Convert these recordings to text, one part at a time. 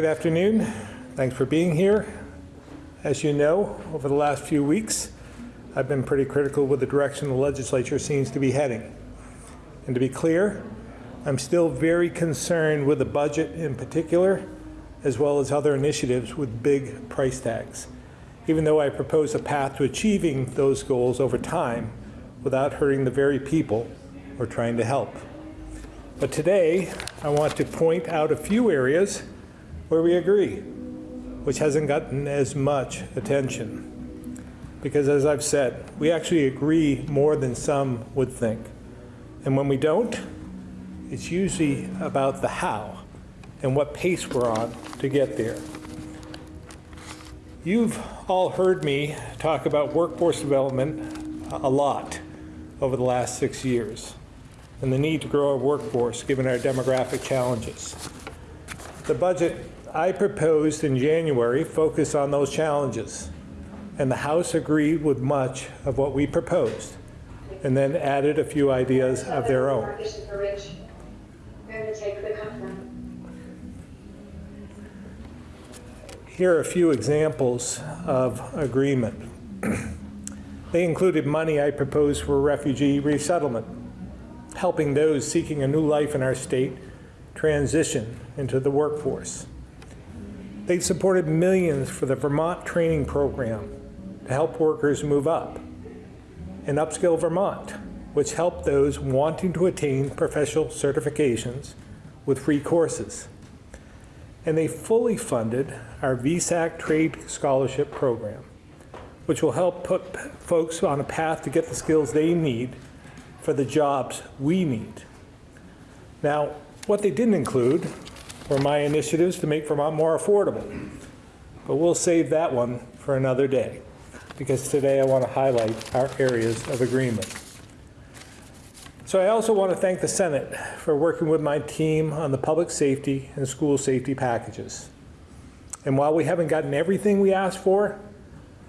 Good afternoon. Thanks for being here. As you know, over the last few weeks, I've been pretty critical with the direction the legislature seems to be heading. And to be clear, I'm still very concerned with the budget in particular, as well as other initiatives with big price tags, even though I propose a path to achieving those goals over time without hurting the very people we're trying to help. But today, I want to point out a few areas where we agree, which hasn't gotten as much attention. Because as I've said, we actually agree more than some would think. And when we don't, it's usually about the how and what pace we're on to get there. You've all heard me talk about workforce development a lot over the last six years and the need to grow our workforce given our demographic challenges. The budget I proposed in January focus on those challenges, and the House agreed with much of what we proposed, and then added a few ideas of their own. Here are a few examples of agreement. they included money I proposed for refugee resettlement, helping those seeking a new life in our state transition into the workforce. They supported millions for the Vermont Training Program to help workers move up, and Upskill Vermont, which helped those wanting to attain professional certifications with free courses. And they fully funded our VSAC Trade Scholarship Program, which will help put folks on a path to get the skills they need for the jobs we need. Now, what they didn't include were my initiatives to make Vermont more affordable. But we'll save that one for another day, because today I want to highlight our areas of agreement. So I also want to thank the Senate for working with my team on the public safety and school safety packages. And while we haven't gotten everything we asked for,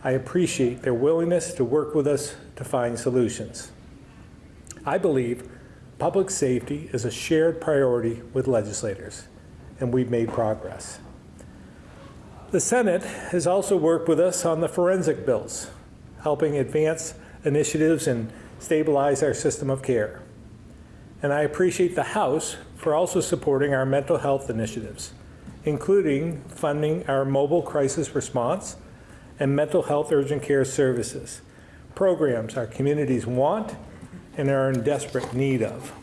I appreciate their willingness to work with us to find solutions. I believe public safety is a shared priority with legislators and we've made progress. The Senate has also worked with us on the forensic bills, helping advance initiatives and stabilize our system of care. And I appreciate the House for also supporting our mental health initiatives, including funding our mobile crisis response and mental health urgent care services, programs our communities want and are in desperate need of.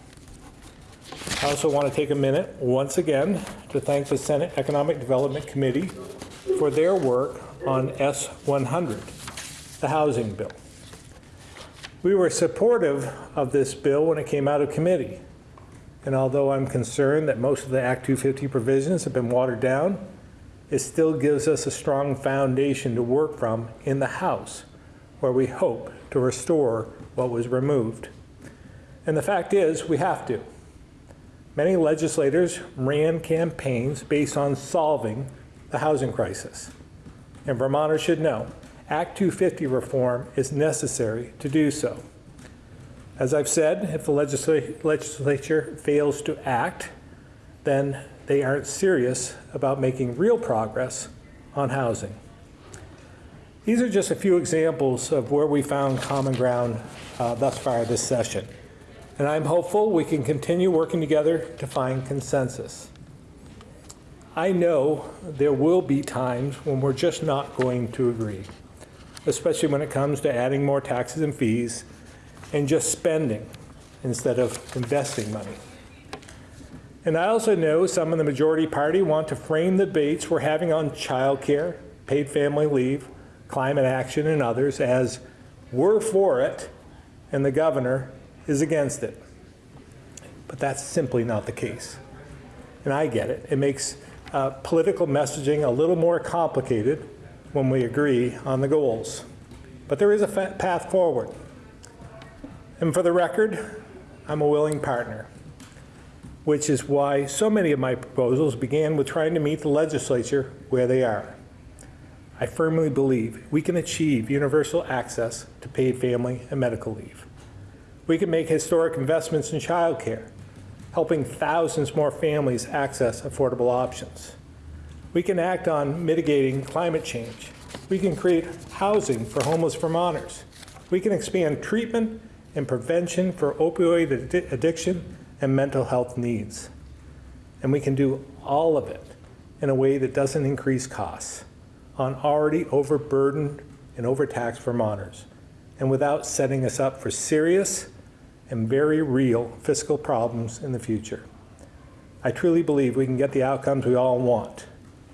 I also want to take a minute, once again, to thank the Senate Economic Development Committee for their work on S-100, the housing bill. We were supportive of this bill when it came out of committee. And although I'm concerned that most of the Act 250 provisions have been watered down, it still gives us a strong foundation to work from in the House, where we hope to restore what was removed. And the fact is, we have to. Many legislators ran campaigns based on solving the housing crisis. And Vermonters should know, Act 250 reform is necessary to do so. As I've said, if the legisl legislature fails to act, then they aren't serious about making real progress on housing. These are just a few examples of where we found common ground uh, thus far this session and I'm hopeful we can continue working together to find consensus. I know there will be times when we're just not going to agree, especially when it comes to adding more taxes and fees and just spending instead of investing money. And I also know some in the majority party want to frame the debates we're having on childcare, paid family leave, climate action, and others as we're for it and the governor is against it. But that's simply not the case. And I get it. It makes uh, political messaging a little more complicated when we agree on the goals. But there is a path forward. And for the record, I'm a willing partner, which is why so many of my proposals began with trying to meet the legislature where they are. I firmly believe we can achieve universal access to paid family and medical leave. We can make historic investments in childcare, helping thousands more families access affordable options. We can act on mitigating climate change. We can create housing for homeless Vermonters. We can expand treatment and prevention for opioid addi- addiction and mental health needs. And we can do all of it in a way that doesn't increase costs on already overburdened and overtaxed Vermonters, and without setting us up for serious and very real fiscal problems in the future. I truly believe we can get the outcomes we all want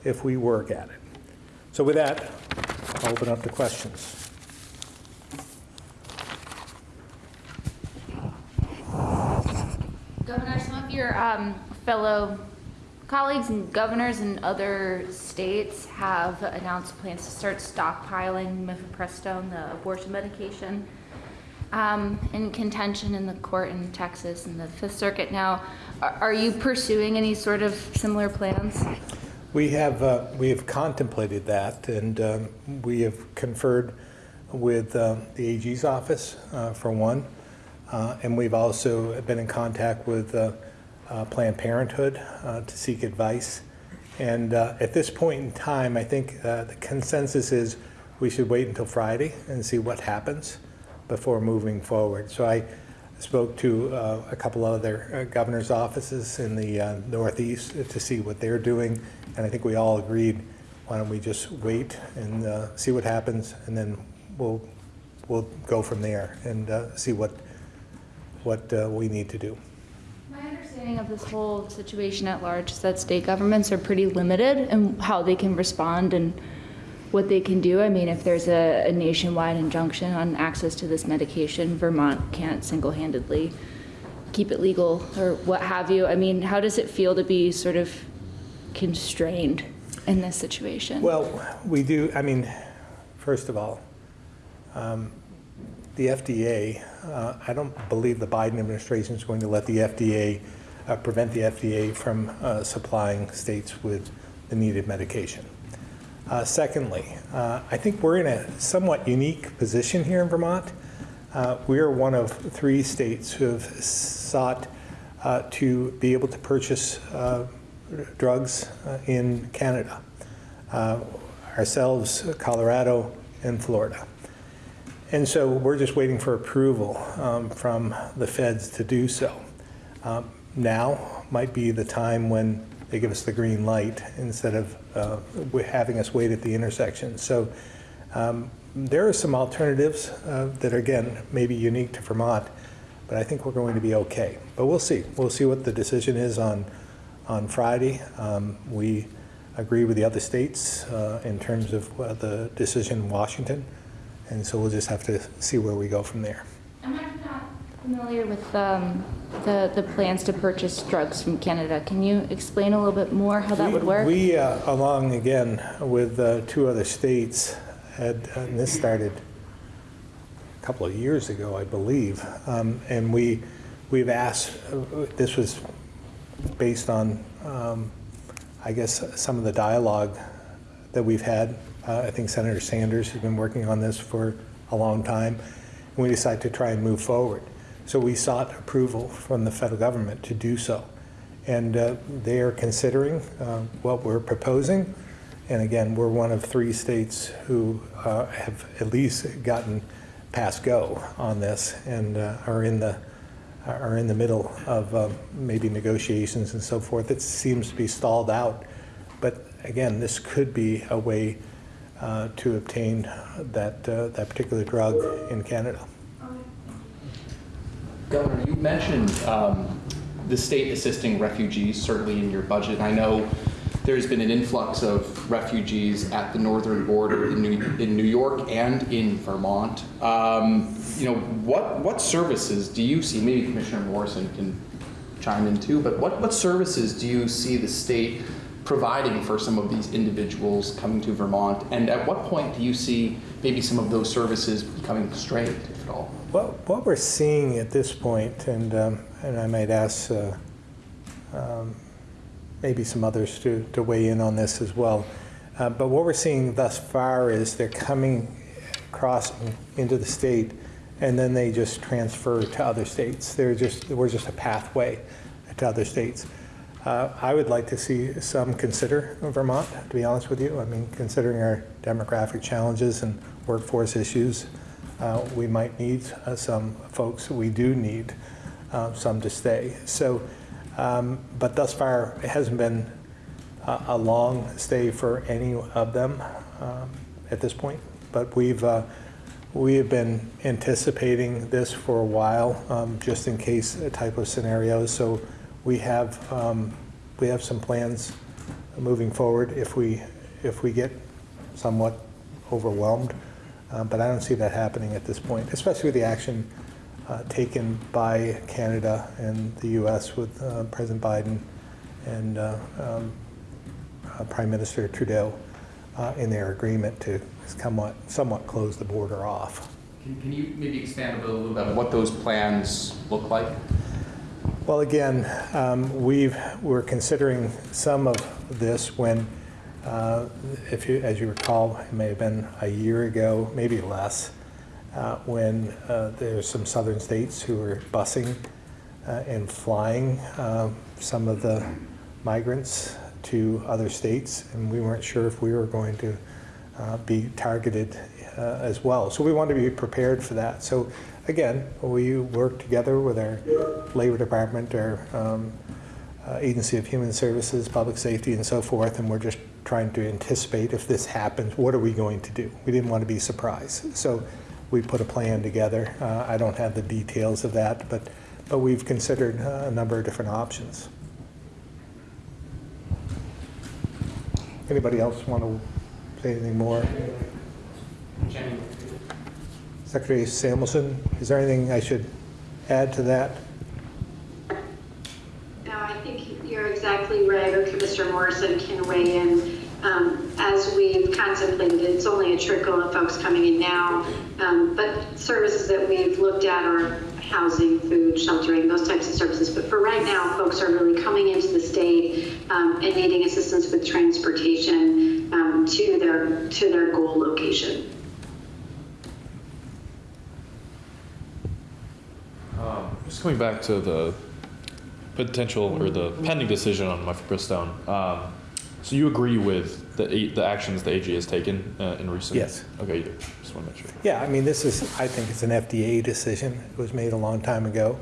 if we work at it. So with that, I'll open up to questions. Governor, some of your um, fellow colleagues and governors in other states have announced plans to start stockpiling mifepristone, the abortion medication, um, in contention in the court in Texas and the Fifth Circuit. Now, are are you pursuing any sort of similar plans? We have, uh, we have contemplated that, and um, we have conferred with uh, the AG's office, uh, for one, Uh, and we've also been in contact with uh, uh, Planned Parenthood to seek advice. And at this point in time, I think the consensus is we should wait until Friday and see what happens before moving forward. So I spoke to uh, a couple other uh, governor's offices in the uh, Northeast to see what they're doing, and I think we all agreed, why don't we just wait and uh, see what happens, and then we'll, we'll go from there and uh, see what, what we need to do. My understanding of this whole situation at large is that state governments are pretty limited in how they can respond and what they can do. I mean, if there's a, a nationwide injunction on access to this medication, Vermont can't single-handedly keep it legal or what have you. I mean, how does it feel to be sort of constrained in this situation? Well, we do, I mean, first of all, um, the FDA, uh, I don't believe the Biden administration is going to let the FDA, uh, prevent the FDA from uh, supplying states with the needed medication. Uh, Secondly, uh, I think we're in a somewhat unique position here in Vermont. Uh, We are one of three states who have sought uh, to be able to purchase uh, drugs uh, in Canada. Ourselves, Colorado, and Florida. And so we're just waiting for approval um, from the feds to do so. Um, Now might be the time when they give us the green light instead of uh, having us wait at the intersection. So um, there are some alternatives uh, that are, again, maybe unique to Vermont, but I think we're going to be okay. But we'll see. We'll see what the decision is on, on Friday. Um, We agree with the other states uh, in terms of uh, the decision in Washington, and so we'll just have to see where we go from there. I'm actually not familiar with um, the, the plans to purchase drugs from Canada. Can you explain a little bit more how that We- would work? We, uh, along again with uh, two other states, had, and this started a couple of years ago, I believe, um, and we, we've asked, uh, this was based on, um, I guess, some of the dialogue that we've had. Uh, I think Senator Sanders has been working on this for a long time, and we decided to try and move forward. So we sought approval from the federal government to do so. And uh, they are considering uh, what we're proposing. And again, we're one of three states who uh, have at least gotten past go on this and uh, are in the are in the middle of um, maybe negotiations and so forth. It seems to be stalled out. But again, this could be a way uh, to obtain that uh, that particular drug in Canada. Governor, you mentioned um, the state assisting refugees, certainly in your budget. I know there's been an influx of refugees at the northern border in New, in New York and in Vermont. Um, you know, what, what services do you see, maybe Commissioner Morrison can chime in too, but what, what services do you see the state providing for some of these individuals coming to Vermont? And at what point do you see maybe some of those services becoming constrained, if at all? What, what we're seeing at this point, and, um, and I might ask uh, um, maybe some others to, to weigh in on this as well, uh, but what we're seeing thus far is they're coming across into the state and then they just transfer to other states. They're just, we're just a pathway to other states. Uh, I would like to see some consider Vermont, to be honest with you. I mean, considering our demographic challenges and workforce issues, uh, we might need uh, some folks, we do need uh, some to stay. So, um, but thus far, it hasn't been a long stay for any of them um, at this point. But we've, uh, we have been anticipating this for a while, um, just in case a type of scenarios. So we have, um, we have some plans moving forward if we, if we get somewhat overwhelmed. Uh, But I don't see that happening at this point, especially with the action uh, taken by Canada and the US with uh, President Biden and uh, um, uh, Prime Minister Trudeau uh, in their agreement to somewhat, somewhat close the border off. Can, can you maybe expand a little bit on what those plans look like? Well, again, um, we've, we're considering some of this when, uh, if you, as you recall, it may have been a year ago, maybe less, uh, when uh, there's some southern states who were busing uh, and flying uh, some of the migrants to other states, and we weren't sure if we were going to uh, be targeted uh, as well. So we want to be prepared for that. So again, we work together with our Labor Department, our um, uh, Agency of Human Services, Public Safety, and so forth, and we're just trying to anticipate if this happens, what are we going to do? We didn't want to be surprised. So we put a plan together. Uh, I don't have the details of that, but, but we've considered uh, a number of different options. Anybody else want to say anything more? Secretary Samuelson, is there anything I should add to that? No, I think you're exactly right, or Mr. Morrison can weigh in. Um, As we've contemplated, it's only a trickle of folks coming in now, um, but services that we've looked at are housing, food, sheltering, those types of services. But for right now, folks are really coming into the state um, and needing assistance with transportation um, to their, to their goal location. Um, Just coming back to the potential or the pending decision on mifepristone. Um, so you agree with the eight, the actions the AG has taken uh, in recent? Yes. Okay, you do. Just want to make sure. Yeah, I mean, this is, I think it's an FDA decision. It was made a long time ago,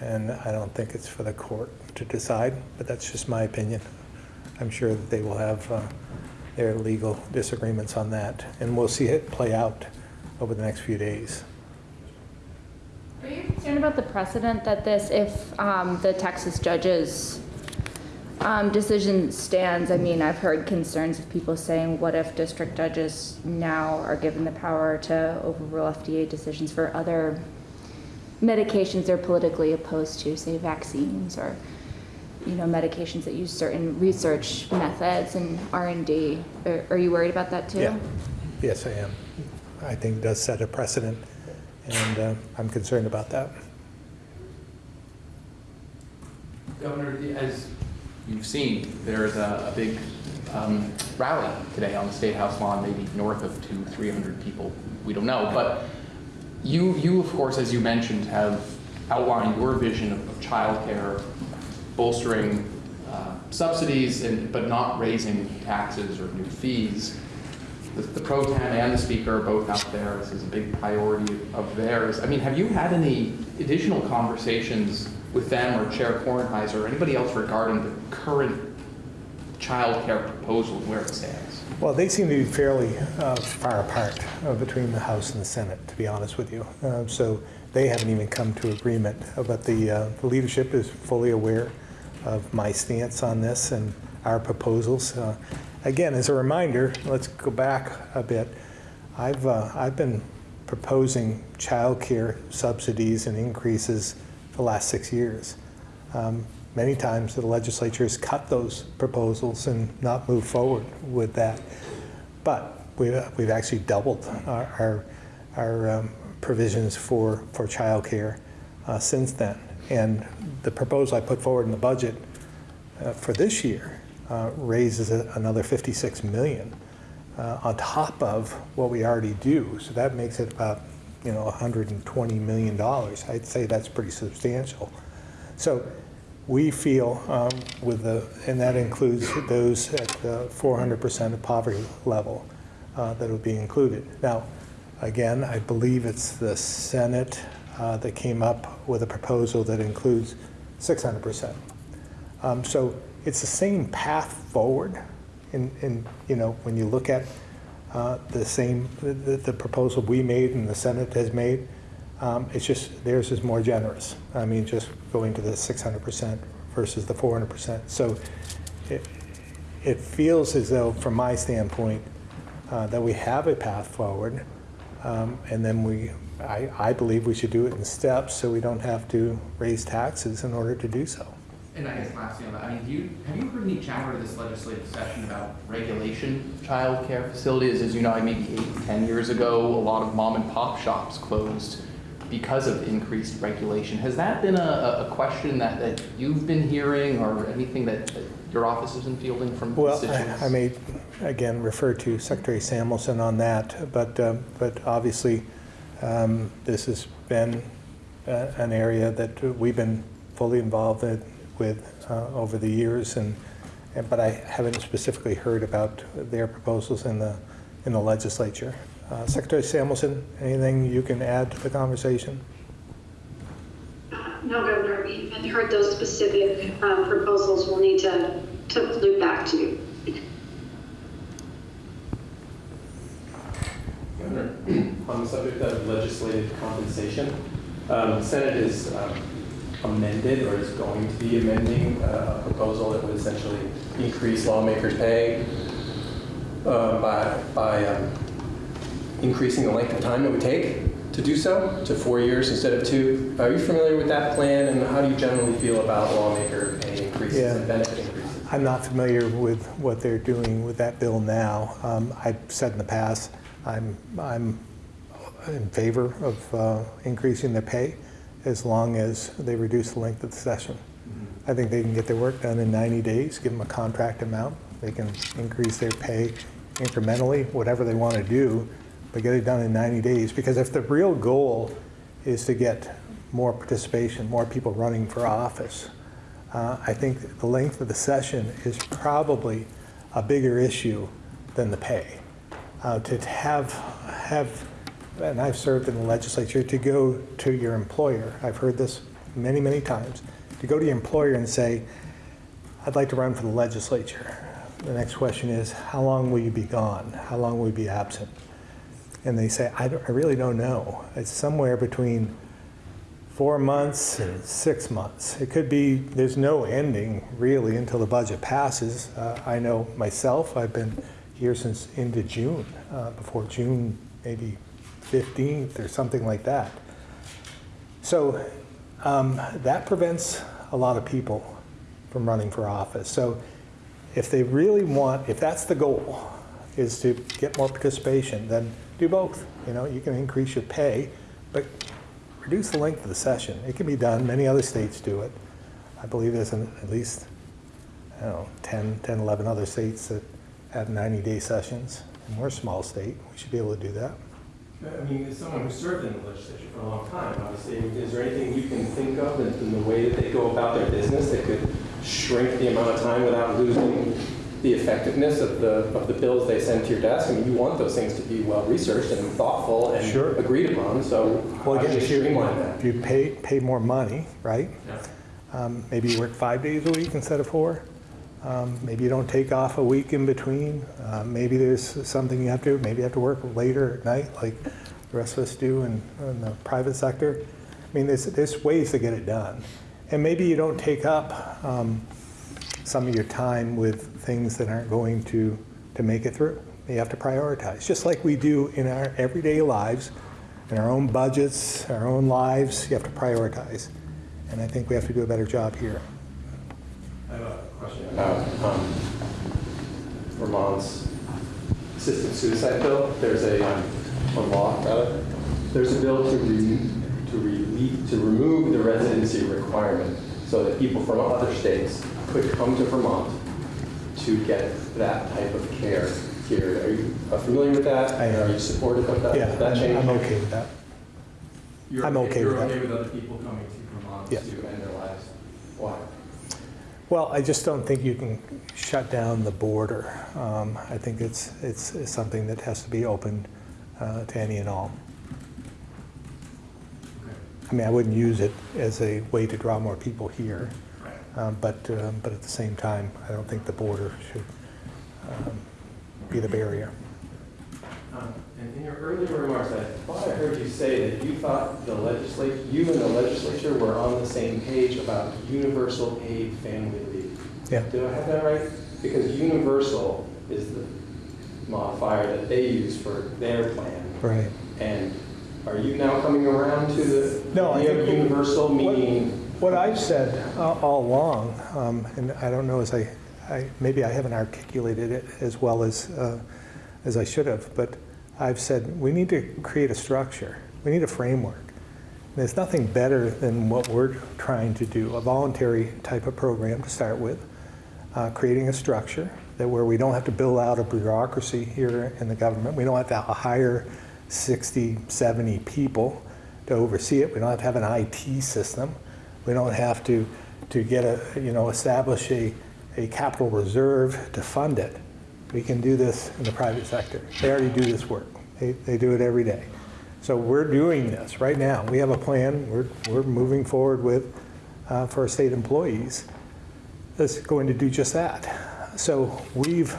and I don't think it's for the court to decide, but that's just my opinion. I'm sure that they will have uh, their legal disagreements on that, and we'll see it play out over the next few days. Are you concerned about the precedent that this, if um, the Texas judge's um, decision stands? I mean, I've heard concerns of people saying, what if district judges now are given the power to overrule FDA decisions for other medications they're politically opposed to, say vaccines or, you know, medications that use certain research methods and R and D? Are are you worried about that too? Yeah, yes, I am. I think it does set a precedent, and uh, I'm concerned about that. Governor, as you've seen, there's a, a big um, rally today on the State House lawn, maybe north of two, 300 people. We don't know. But you, you, of course, as you mentioned, have outlined your vision of, of childcare, bolstering uh, subsidies, and, but not raising taxes or new fees. The, the pro tem and the speaker are both out there. This is a big priority of theirs. I mean, have you had any additional conversations with them or Chair Kornheiser or anybody else regarding the current child care proposal and where it stands? Well, they seem to be fairly uh, far apart uh, between the House and the Senate, to be honest with you. Uh, So they haven't even come to agreement. Uh, But the uh, the leadership is fully aware of my stance on this and our proposals. Uh, Again, as a reminder, let's go back a bit. I've, I've been proposing childcare subsidies and increases the last six years. Um, Many times the legislature has cut those proposals and not moved forward with that. But we've, we've actually doubled our, our, our um, provisions for, for childcare uh, since then. And the proposal I put forward in the budget uh, for this year uh, raises a- another 56 million uh, on top of what we already do. So that makes it about, you know, 120 million dollars. I'd say that's pretty substantial. So we feel um, with the, and that includes those at the 400% of poverty level uh, that will be included. Now, again, I believe it's the Senate uh, that came up with a proposal that includes 600%. Um, So it's the same path forward in, in, you know, when you look at uh, the same, the, the proposal we made and the Senate has made, um, it's just, theirs is more generous. I mean, just going to the 600% versus the 400%. So it, it feels as though, from my standpoint, uh, that we have a path forward. Um, And then we, I, I believe we should do it in steps so we don't have to raise taxes in order to do so. And I guess lastly on that, I mean, do you, have you heard any chatter this legislative session about regulation of childcare facilities? As you know, I maybe eight, ten years ago, a lot of mom and pop shops closed because of increased regulation. Has that been a, a question that, that you've been hearing or anything that, that your office has been fielding from Well, constituents? I I may, again, refer to Secretary Samuelson on that, but, um, but obviously, um, this has been uh, an area that we've been fully involved in- with uh, over the years, and, and- but I haven't specifically heard about their proposals in the, in the legislature. Uh, Secretary Samuelson, anything you can add to the conversation? No, Governor, we haven't heard those specific um, proposals. We'll need to, to loop back to you. Governor, on the subject of legislative compensation, um, the Senate is um, amended or is going to be amending uh, a proposal that would essentially increase lawmakers' pay uh, by, by um, increasing the length of time it would take to do so to four years instead of two. Are you familiar with that plan and how do you generally feel about lawmaker pay increases Yeah. and benefit increases? I'm not familiar with what they're doing with that bill now. Um, I've said in the past, I'm, I'm in favor of uh, increasing their pay as long as they reduce the length of the session. I think they can get their work done in 90 days, give them a contract amount. They can increase their pay incrementally, whatever they want to do, but get it done in 90 days. Because if the real goal is to get more participation, more people running for office, uh, I think the length of the session is probably a bigger issue than the pay. Uh, To have, have, and I've served in the legislature, to go to your employer, I've heard this many, many times, to go to your employer and say, I'd like to run for the legislature. The next question is, how long will you be gone? How long will you be absent? And they say, I I really don't know. It's somewhere between four months and six months. It could be, there's no ending really until the budget passes. Uh, I know myself, I've been here since into June, uh, before June maybe 15th or something like that. So um, that prevents a lot of people from running for office. So if they really want, if that's the goal, is to get more participation, then do both. You know, you can increase your pay, but reduce the length of the session. It can be done. Many other states do it. I believe there's an, at least, I don't know, 10, 10, 11 other states that have 90-day sessions. And we're a small state. We should be able to do that. I mean, as someone who served in the legislature for a long time, obviously, is there anything you can think of in, in the way that they go about their business that could shrink the amount of time without losing the effectiveness of the, of the bills they send to your desk? I mean, you want those things to be well-researched and thoughtful and Sure. agreed upon, so Well, again, if you, that? if you pay, pay more money, right? Um, Maybe you work five days a week instead of four. Um, Maybe you don't take off a week in between. Uh, Maybe there's something you have to, maybe you have to work later at night like the rest of us do in, in the private sector. I mean, there's, there's ways to get it done. And maybe you don't take up um, some of your time with things that aren't going to, to make it through. You have to prioritize, just like we do in our everyday lives, in our own budgets, our own lives, you have to prioritize. And I think we have to do a better job here. I have a question about um, Vermont's assisted suicide bill. There's a, um, a law, rather. There's a bill to re, to relieve, to remove the residency requirement so that people from other states could come to Vermont to get that type of care here. Are you uh, familiar with that? I am. Are you supportive of that? Yeah, that I'm change? I'm okay with that. You're I'm okay with You're that. okay with other people coming to Vermont Yeah. to end their lives? Why? Well, I just don't think you can shut down the border. Um, I think it's, it's it's something that has to be open uh, to any and all. I mean, I wouldn't use it as a way to draw more people here, um, but, um, but at the same time, I don't think the border should um, be the barrier. Um, And in your earlier remarks, I thought I heard you say that you thought the legislature, you and the legislature were on the same page about universal paid family leave. Yeah. Do I have that right? Because universal is the modifier that they use for their plan. Right. And are you now coming around to the No, I idea of universal what- meaning? What I've said uh, all along, um, and I don't know as I, I, maybe I haven't articulated it as well as, uh, as I should have, but I've said we need to create a structure. We need a framework. And There's nothing better than what we're trying to do, a voluntary type of program to start with, uh, creating a structure that where we don't have to build out a bureaucracy here in the government. We don't have to hire 60, 70 people to oversee it. We don't have to have an IT system. We don't have to, to get a, you know, establish a, a capital reserve to fund it. We can do this in the private sector. They already do this work. They, they do it every day. So we're doing this right now. We have a plan we're, we're moving forward with uh, for state employees that's going to do just that. So we've,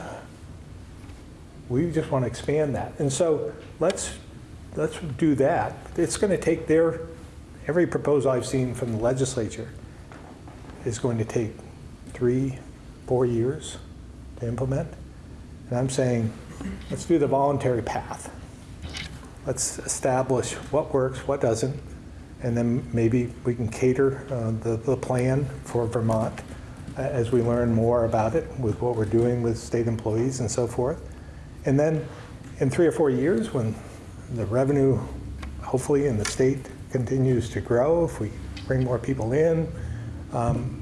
we just want to expand that. And so let's, let's do that. It's going to take their, every proposal I've seen from the legislature is going to take three, four years to implement. And I'm saying, let's do the voluntary path. Let's establish what works, what doesn't, and then maybe we can cater uh, the, the plan for Vermont uh, as we learn more about it with what we're doing with state employees and so forth. And then in three or four years, when the revenue, hopefully in the state continues to grow, if we bring more people in, um,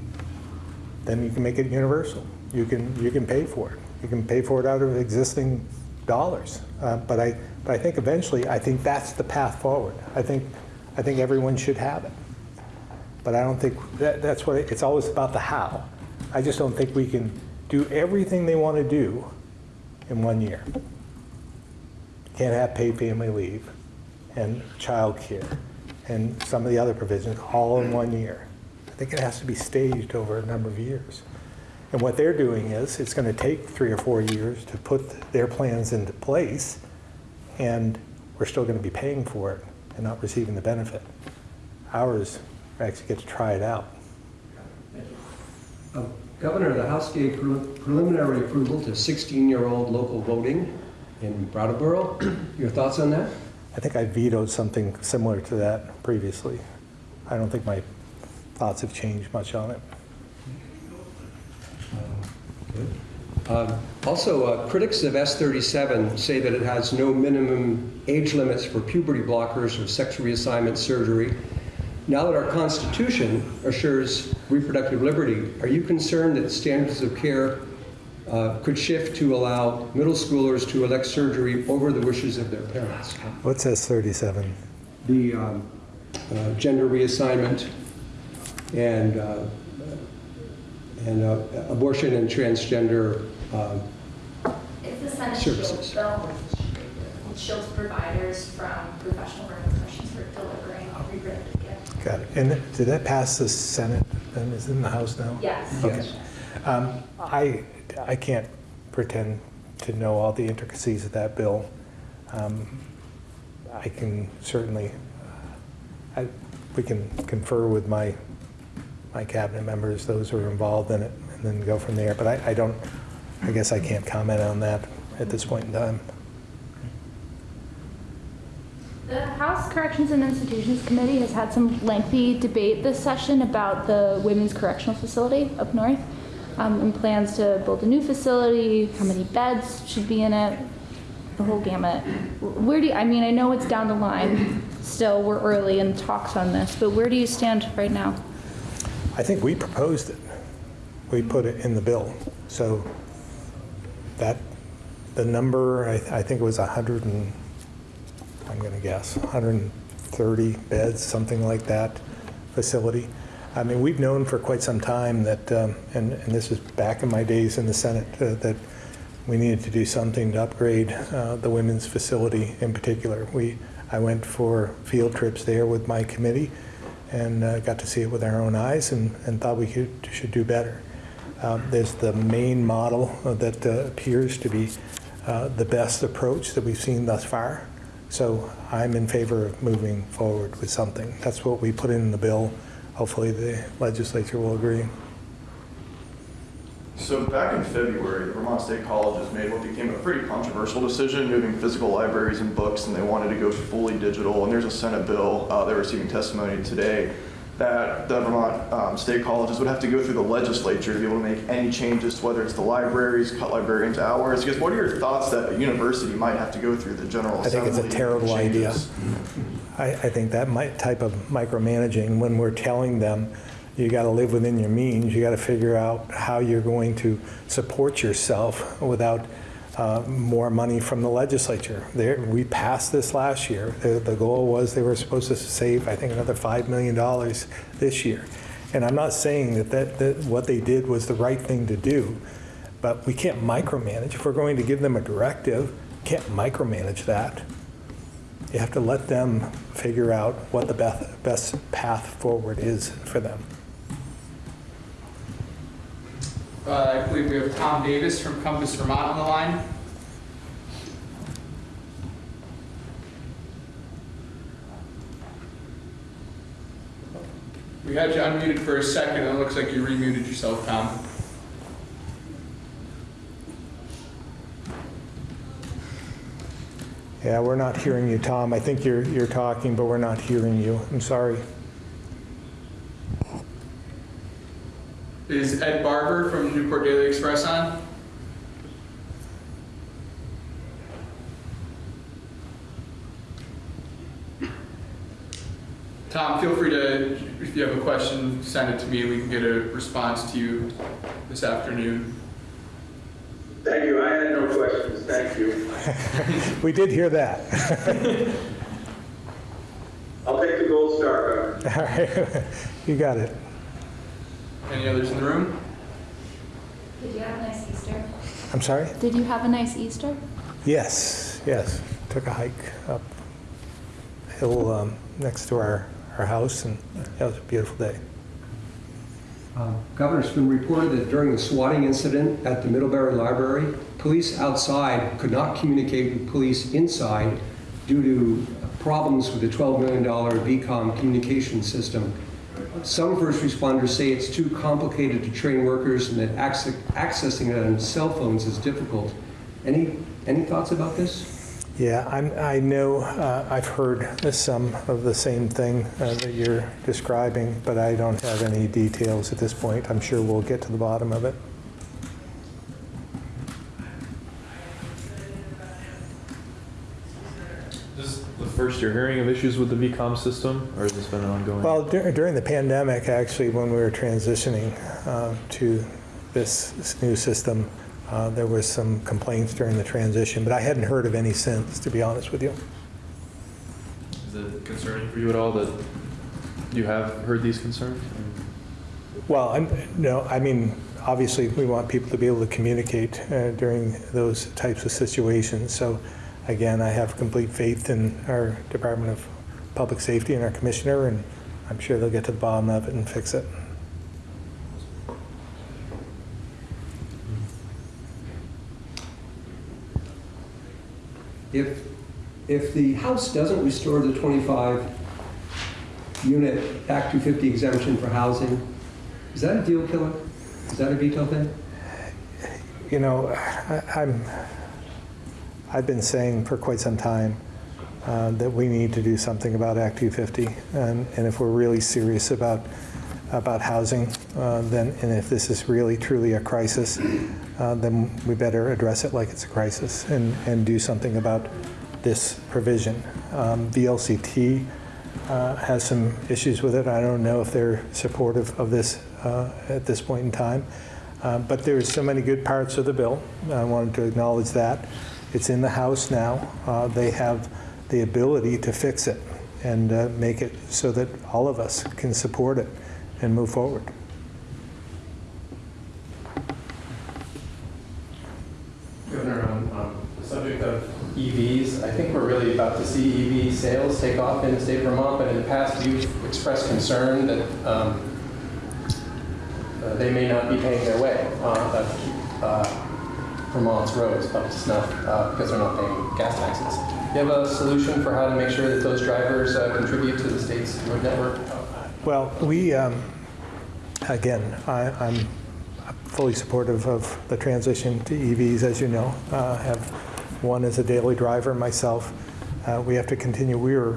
then you can make it universal. You can, you can pay for it. You can pay for it out of existing dollars. Uh, But I, but I think eventually, I think that's the path forward. I think, I think everyone should have it. But I don't think, that, that's what, it- it's always about the how. I just don't think we can do everything they want to do in one year. Can't have paid family leave and child care and some of the other provisions all in one year. I think it has to be staged over a number of years. And what they're doing is, it's going to take three or four years to put their plans into place, and we're still going to be paying for it and not receiving the benefit. Ours, actually get to try it out. Uh, Governor, the House gave prelim- preliminary approval to 16-year-old local voting in Brattleboro. Your thoughts on that? I think I vetoed something similar to that previously. I don't think my thoughts have changed much on it. Um, Also, uh, critics of S-37 say that it has no minimum age limits for puberty blockers or sex reassignment surgery. Now that our Constitution assures reproductive liberty, are you concerned that standards of care uh, could shift to allow middle schoolers to elect surgery over the wishes of their parents? What says 37? the um, uh, gender reassignment and, uh, and uh, abortion and transgender. um, It's the Senate Services. Shield bill, which shields providers from professional repercussions for delivering reproductive care. Got it. And did that pass the Senate and is it in the House now? Yes. Okay. Um, I, I can't pretend to know all the intricacies of that bill. Um, I can certainly, uh, I, we can confer with my, my cabinet members, those who are involved in it, and then go from there. But I, I don't, I guess I can't comment on that at this point in time. The House Corrections and Institutions Committee has had some lengthy debate this session about the Women's Correctional Facility up north um, and plans to build a new facility, how many beds should be in it, the whole gamut. Where do you, I mean, I know it's down the line still, we're early in talks on this, but where do you stand right now? I think we proposed it. We put it in the bill. So that, the number, I, I think it was 100 and, I'm going to guess, 130 beds, something like that, facility. I mean, we've known for quite some time that, um, and, and this is back in my days in the Senate, uh, that we needed to do something to upgrade uh, the women's facility in particular. We, I went for field trips there with my committee and uh, got to see it with our own eyes and, and thought we could, should do better. Um, There's the main model that uh, appears to be uh, the best approach that we've seen thus far. So I'm in favor of moving forward with something. That's what we put in the bill. Hopefully the legislature will agree. So back in February, the Vermont State Colleges made what became a pretty controversial decision, moving physical libraries and books, and they wanted to go fully digital. And there's a Senate bill, uh, they're receiving testimony today, that the Vermont um, State Colleges would have to go through the legislature to be able to make any changes, to whether it's the libraries, cut librarians' hours. Because what are your thoughts that a university might have to go through the General I think it's a Assembly terrible idea. I, I think that might, type of micromanaging, when we're telling them, you got to live within your means, you got to figure out how you're going to support yourself without uh, more money from the legislature. We passed this last year. The, the goal was they were supposed to save, I think, another $5 million this year. And I'm not saying that, that, that what they did was the right thing to do, but we can't micromanage. If we're going to give them a directive, can't micromanage that. You have to let them figure out what the best, best path forward is for them. Uh, I believe we have Tom Davis from Compass Vermont on the line. We had you unmuted for a second, and it looks like you remuted yourself, Tom. Yeah, we're not hearing you, Tom. I think you're, you're talking, but we're not hearing you. I'm sorry. Is Ed Barber from Newport Daily Express on? Tom, feel free to, if you have a question, send it to me. We can get a response to you this afternoon. Thank you. I had no questions. Thank you. We did hear that. I'll take the gold star, Governor. All right, you got it. Any others in the room? Did you have a nice Easter? I'm sorry? Did you have a nice Easter? Yes, yes. Took a hike up hill um, next to our, our house, and that was a beautiful day. Uh, Governor, it's been reported that during the swatting incident at the Middlebury Library, police outside could not communicate with police inside due to problems with the $12 million VCOM communication system. Some first responders say it's too complicated to train workers and that acce- accessing it on cell phones is difficult. Any, any thoughts about this? Yeah, I'm, I know, uh, I've heard some of the same thing uh, that you're describing, but I don't have any details at this point. I'm sure we'll get to the bottom of it. Is this is the first you're hearing of issues with the VCOM system, or has this been ongoing? Well, dur- during the pandemic, actually, when we were transitioning uh, to this this new system, uh, there was some complaints during the transition, but I hadn't heard of any since, to be honest with you. Is it concerning for you at all that you have heard these concerns? Well, I'm, no, I mean, obviously, we want people to be able to communicate uh, during those types of situations. So again, I have complete faith in our Department of Public Safety and our commissioner, and I'm sure they'll get to the bottom of it and fix it. If, if the House doesn't restore the 25 unit Act 250 exemption for housing, is that a deal killer? Is that a veto thing? You know, I, I'm, I've been saying for quite some time uh, that we need to do something about Act 250, and, and if we're really serious about about housing, uh, then and if this is really truly a crisis, uh, then we better address it like it's a crisis and and do something about this provision. Um, VLCT uh, has some issues with it. I don't know if they're supportive of this uh, at this point in time. Uh, But there's so many good parts of the bill. I wanted to acknowledge that. It's in the House now. Uh, They have the ability to fix it and uh, make it so that all of us can support it. and move forward. Governor, on the subject of EVs, I think we're really about to see EV sales take off in the state of Vermont, but in the past, you've expressed concern that um, uh, they may not be paying their way uh, uh, Vermont's roads up to snuff uh, because they're not paying gas taxes. Do you have a solution for how to make sure that those drivers uh, contribute to the state's road network? Well, we, um, again, I, I'm fully supportive of the transition to EVs, as you know. Uh, have one as a daily driver myself. Uh, we have to continue. We are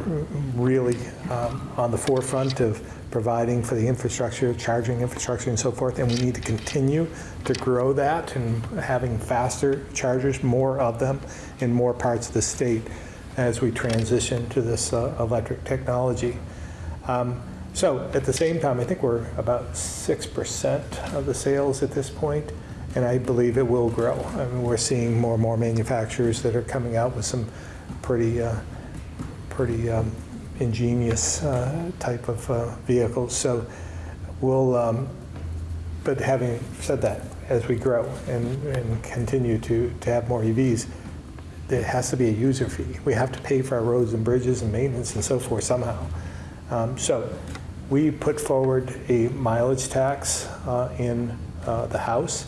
really um, on the forefront of providing for the infrastructure, charging infrastructure, and so forth, and we need to continue to grow that and having faster chargers, more of them in more parts of the state as we transition to this uh, electric technology. Um, so at the same time, I think we're about 6% of the sales at this point, and I believe it will grow. I mean, we're seeing more and more manufacturers that are coming out with some pretty, uh, pretty um, ingenious uh, type of uh, vehicles. So we'll, um, but having said that, as we grow and, and continue to, to have more EVs, there has to be a user fee. We have to pay for our roads and bridges and maintenance and so forth somehow. Um, so we put forward a mileage tax uh, in uh, the House.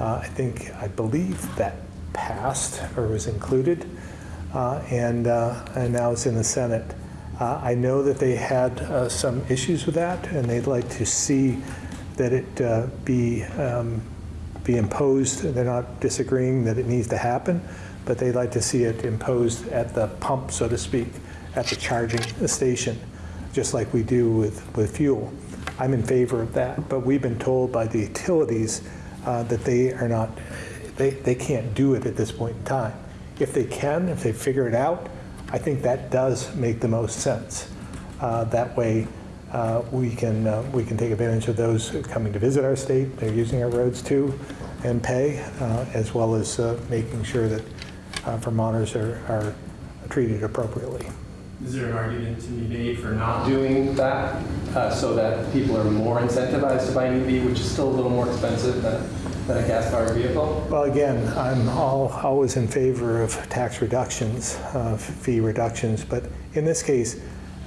Uh, I think, I believe that passed or was included, uh, and, uh, and now it's in the Senate. Uh, I know that they had uh, some issues with that, and they'd like to see that it uh, be, um, be imposed. They're not disagreeing that it needs to happen, but they'd like to see it imposed at the pump, so to speak, at the charging station, just like we do with, with fuel. I'm in favor of that, but we've been told by the utilities uh, that they are not, they, they can't do it at this point in time. If they can, if they figure it out, I think that does make the most sense. Uh, That way, uh, we can, uh, we can take advantage of those coming to visit our state, they're using our roads too, and pay, uh, as well as uh, making sure that uh, Vermonters are, are treated appropriately. Is there an argument to be made for not doing that so that people are more incentivized to buy an EV, which is still a little more expensive than, than a gas-powered vehicle? Well, again, I'm all, always in favor of tax reductions, uh, fee reductions, but in this case,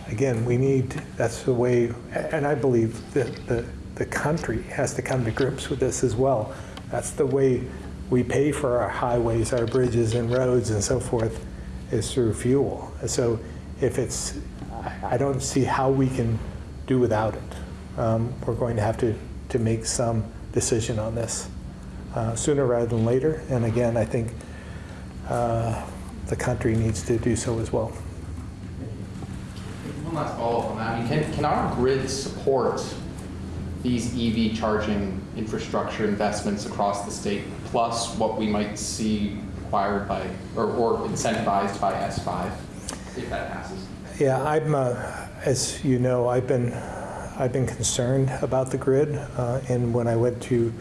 again, we need, that's the way, and I believe that the, the country has to come to grips with this as well. That's the way we pay for our highways, our bridges and roads and so forth, is through fuel. So if it's, I- don't see how we can do without it. Um, We're going to have to, to make some decision on this uh, sooner rather than later. And again, I think uh, the country needs to do so as well. One last follow-up on that. I mean, can, can our grid support these EV charging infrastructure investments across the state, plus what we might see required by, or, or incentivized by S5, if that passes? Yeah, I'm, uh, as you know, I've been, I've been concerned about the grid. uh, And when I went to,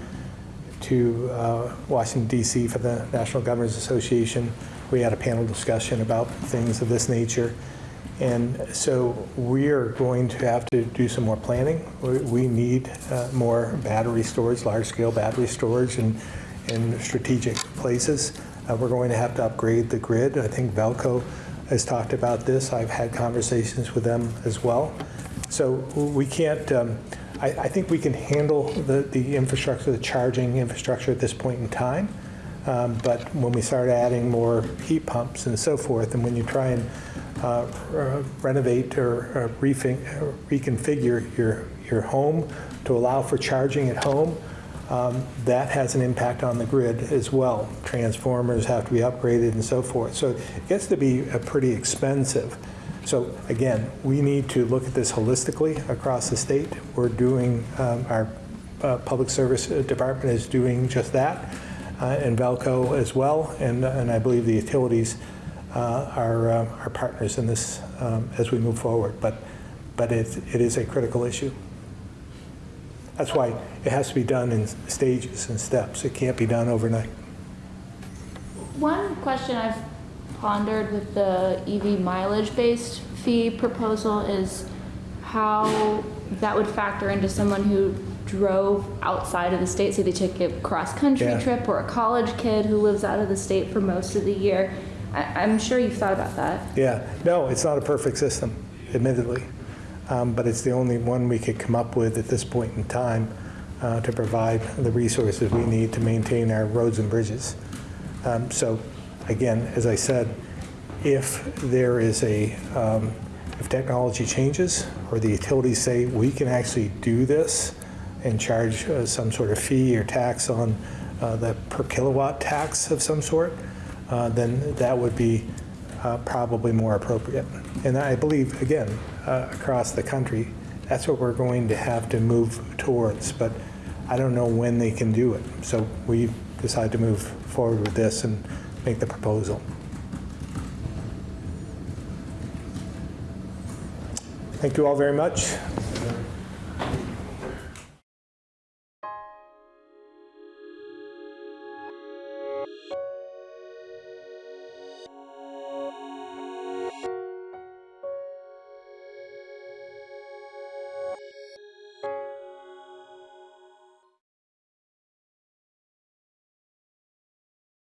to uh, Washington DC for the National Governors Association, we had a panel discussion about things of this nature. And so we are going to have to do some more planning. We- We need uh, more battery storage, large-scale battery storage in, in strategic places. Uh, We're going to have to upgrade the grid. I think Velco has talked about this. I've had conversations with them as well. So we can't, um, I, I think we can handle the, the infrastructure, the charging infrastructure at this point in time. Um, But when we start adding more heat pumps and so forth, and when you try and uh, uh, renovate or reconfigure your, your home to allow for charging at home, um, that has an impact on the grid as well. Transformers have to be upgraded and so forth. So it gets to be pretty expensive. So again, we need to look at this holistically across the state. We're doing, um, our uh, Public Service Department is doing just that, uh, and Velco as well, and, and I believe the utilities uh, are, uh, are partners in this um, as we move forward. But, but it, it is a critical issue. That's why it has to be done in stages and steps. It can't be done overnight. One question I've pondered with the EV mileage-based fee proposal is how that would factor into someone who drove outside of the state, say they took a cross-country Yeah. trip, or a college kid who lives out of the state for most of the year. I, I'm sure you've thought about that. Yeah, no, it's not a perfect system, admittedly, Um, but it's the only one we could come up with at this point in time uh, to provide the resources we need to maintain our roads and bridges. Um, So, again, as I said, if there is a, um, if technology changes, or the utilities say, we can actually do this and charge uh, some sort of fee or tax on uh, the per kilowatt tax of some sort, uh, then that would be uh, probably more appropriate. And I believe, again, uh, across the country, that's what we're going to have to move towards, but I don't know when they can do it. So we decided to move forward with this and make the proposal. Thank you all very much.